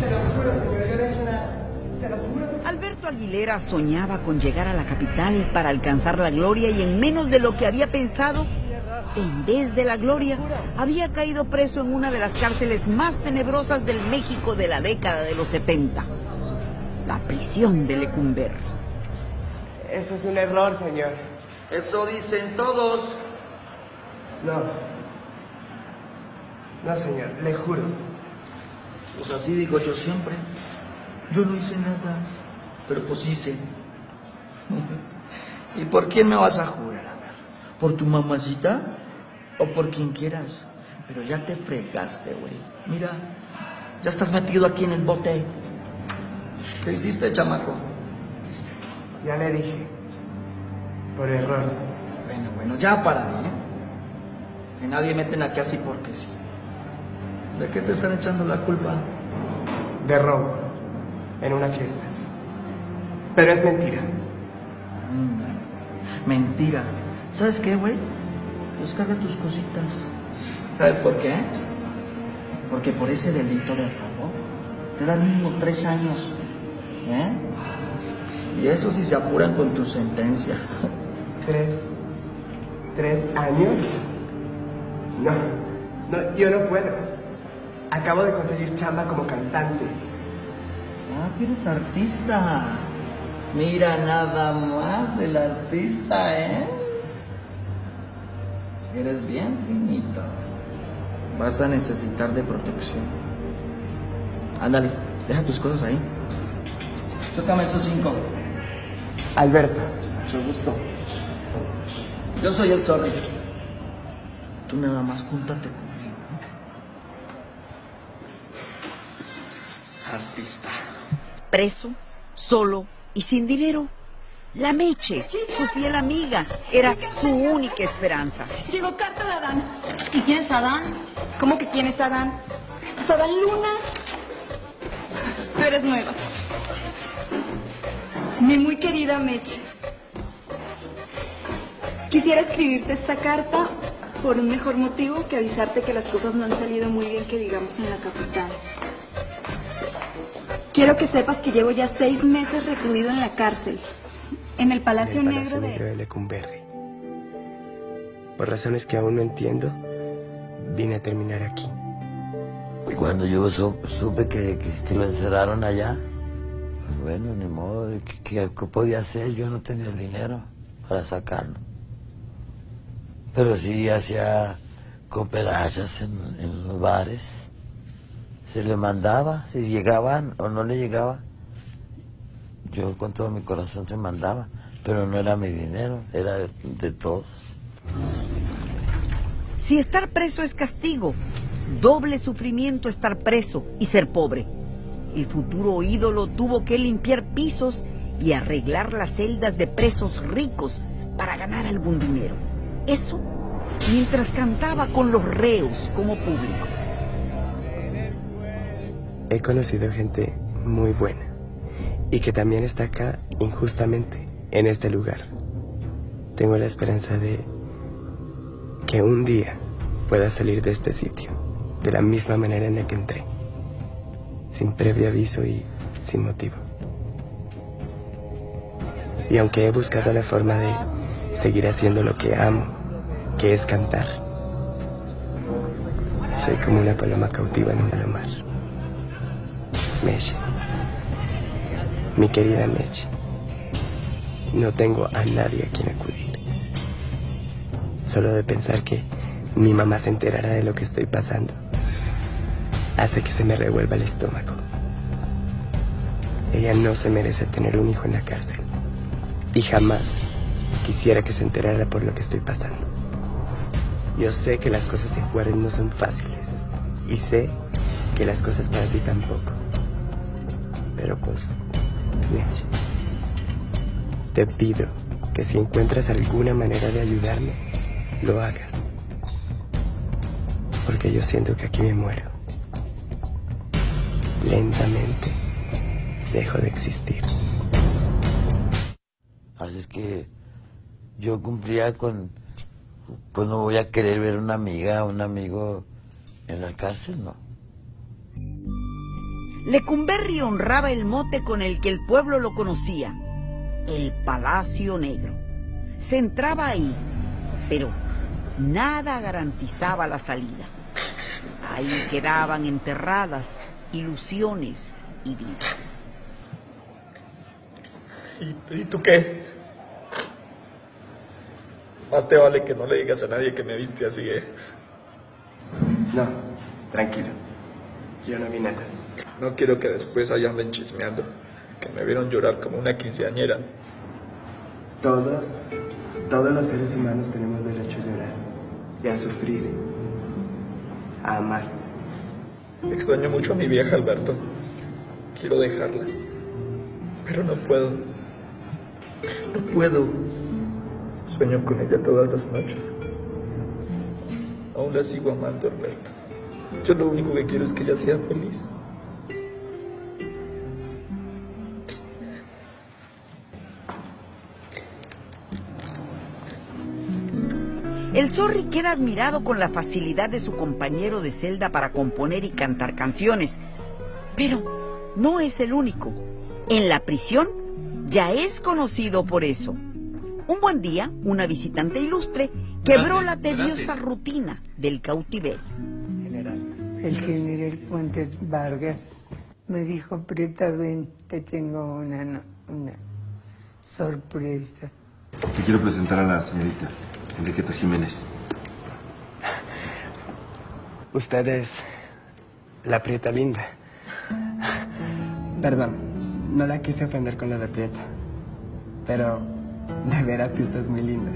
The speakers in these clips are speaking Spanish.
Se lo juro, señor, yo no he hecho nada. Se lo juro. Alberto Aguilera soñaba con llegar a la capital para alcanzar la gloria y en menos de lo que había pensado, en vez de la gloria, había caído preso en una de las cárceles más tenebrosas del México de la década de los 70, la prisión de Lecumberri. Eso es un error, señor. Eso dicen todos. No. No, señor, le juro. Pues así digo yo siempre. Yo no hice nada, pero pues hice. ¿Y por quién me vas a jurar? A ver, ¿por tu mamacita o por quien quieras? Pero ya te fregaste, güey. Mira, ya estás metido aquí en el bote. ¿Qué hiciste, chamaco? Ya le dije. Por error. Bueno, bueno, ya para mí, ¿eh? Que nadie meten aquí así porque sí. ¿De qué te están echando la culpa? De robo. En una fiesta. Pero es mentira. Mm, Mentira. ¿Sabes qué, güey? Pues carga tus cositas. ¿Sabes por qué? Porque por ese delito de robo te dan mínimo tres años. ¿Eh? Y eso si se apuran con tu sentencia. ¿Tres? ¿Tres años? No. No, yo no puedo. Acabo de conseguir chamba como cantante. Ah, que eres artista. Mira nada más el artista, ¿eh? Eres bien finito. Vas a necesitar de protección. Ándale, deja tus cosas ahí. Tócame esos cinco. Alberto. Mucho gusto. Yo soy el zorro. Tú nada más júntate conmigo. ¿eh? Artista. Preso, solo y sin dinero. La Meche, su fiel amiga, era su única esperanza. Llegó carta de Adán. ¿Y quién es Adán? ¿Cómo que quién es Adán? Pues Adán Luna. Tú eres nueva. Mi muy querida Meche. Quisiera escribirte esta carta por un mejor motivo que avisarte que las cosas no han salido muy bien que digamos en la capital. Quiero que sepas que llevo ya seis meses recluido en la cárcel, en el Palacio, en el Palacio Negro Negro de... de Lecumberri. Por razones que aún no entiendo, vine a terminar aquí. Cuando yo su- supe que, que- que lo encerraron allá, pues bueno, ni modo, ¿qué, qué- qué podía hacer? Yo no tenía el dinero para sacarlo. Pero sí hacía cooperachas en, en los bares. Se le mandaba, si llegaban o no le llegaba, yo con todo mi corazón se mandaba, pero no era mi dinero, era de, de todos. Si estar preso es castigo, doble sufrimiento estar preso y ser pobre. El futuro ídolo tuvo que limpiar pisos y arreglar las celdas de presos ricos para ganar algún dinero. Eso mientras cantaba con los reos como público. He conocido gente muy buena y que también está acá injustamente, en este lugar. Tengo la esperanza de que un día pueda salir de este sitio de la misma manera en la que entré, sin previo aviso y sin motivo. Y aunque he buscado la forma de seguir haciendo lo que amo, que es cantar, soy como una paloma cautiva en un palomar. Meche. Mi querida Meche. No tengo a nadie a quien acudir. Solo de pensar que mi mamá se enterará de lo que estoy pasando. Hace que se me revuelva el estómago. Ella no se merece tener un hijo en la cárcel. Y jamás quisiera que se enterara por lo que estoy pasando. Yo sé que las cosas en Juárez no son fáciles. Y sé que las cosas para ti tampoco. Pero pues, Meche, te pido que si encuentras alguna manera de ayudarme, lo hagas. Porque yo siento que aquí me muero. Lentamente dejo de existir. Así es que yo cumplía con, pues no voy a querer ver una amiga, un amigo en la cárcel, ¿no? Lecumberri honraba el mote con el que el pueblo lo conocía, el Palacio Negro. Se entraba ahí, pero nada garantizaba la salida. Ahí quedaban enterradas ilusiones y vidas. ¿Y, tú qué? Más te vale que no le digas a nadie que me viste así, ¿eh? No, tranquilo. Yo no vi nada. No quiero que después allá anden chismeando, que me vieron llorar como una quinceañera. Todos, todos los seres humanos tenemos derecho a llorar y a sufrir, a amar. Extraño mucho a mi vieja, Alberto. Quiero dejarla, pero no puedo. No puedo. Sueño con ella todas las noches. Aún la sigo amando, Alberto. Yo lo único que quiero es que ella sea feliz. El Zorri queda admirado con la facilidad de su compañero de celda para componer y cantar canciones. Pero no es el único. En la prisión ya es conocido por eso. Un buen día, una visitante ilustre quebró la tediosa rutina del cautiverio. El general Fuentes Vargas me dijo, Preta, ven, te tengo una, una sorpresa. Te quiero presentar a la señorita. Enriqueta Jiménez. Usted es la Prieta linda. Perdón, no la quise ofender con la de Prieta. Pero de veras que usted es muy linda.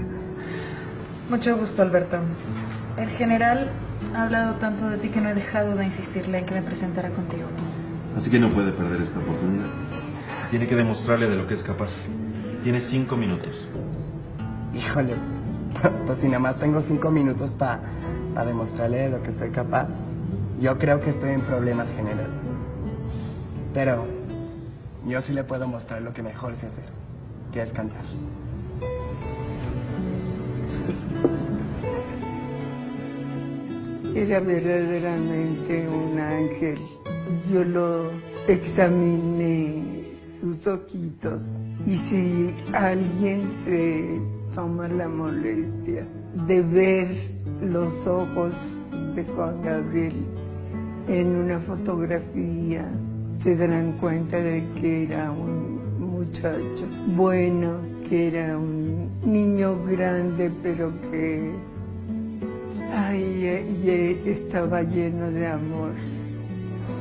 Mucho gusto, Alberto. El general ha hablado tanto de ti que no he dejado de insistirle en que me presentara contigo. Así que no puede perder esta oportunidad. Tiene que demostrarle de lo que es capaz. Tiene cinco minutos. Híjole, pues si nada más tengo cinco minutos para demostrarle de lo que soy capaz, yo creo que estoy en problemas general. Pero yo sí le puedo mostrar lo que mejor sé hacer, que es cantar. Era verdaderamente un ángel. Yo lo examiné sus ojitos y si alguien se toma la molestia de ver los ojos de Juan Gabriel en una fotografía, se darán cuenta de que era un muchacho bueno, que era un niño grande, pero que ay, estaba lleno de amor.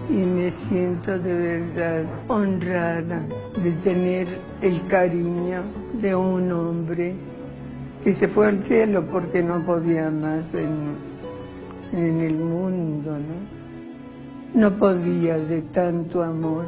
Y me siento de verdad honrada de tener el cariño de un hombre que se fue al cielo porque no podía más en, en el mundo, ¿no? No podía de tanto amor.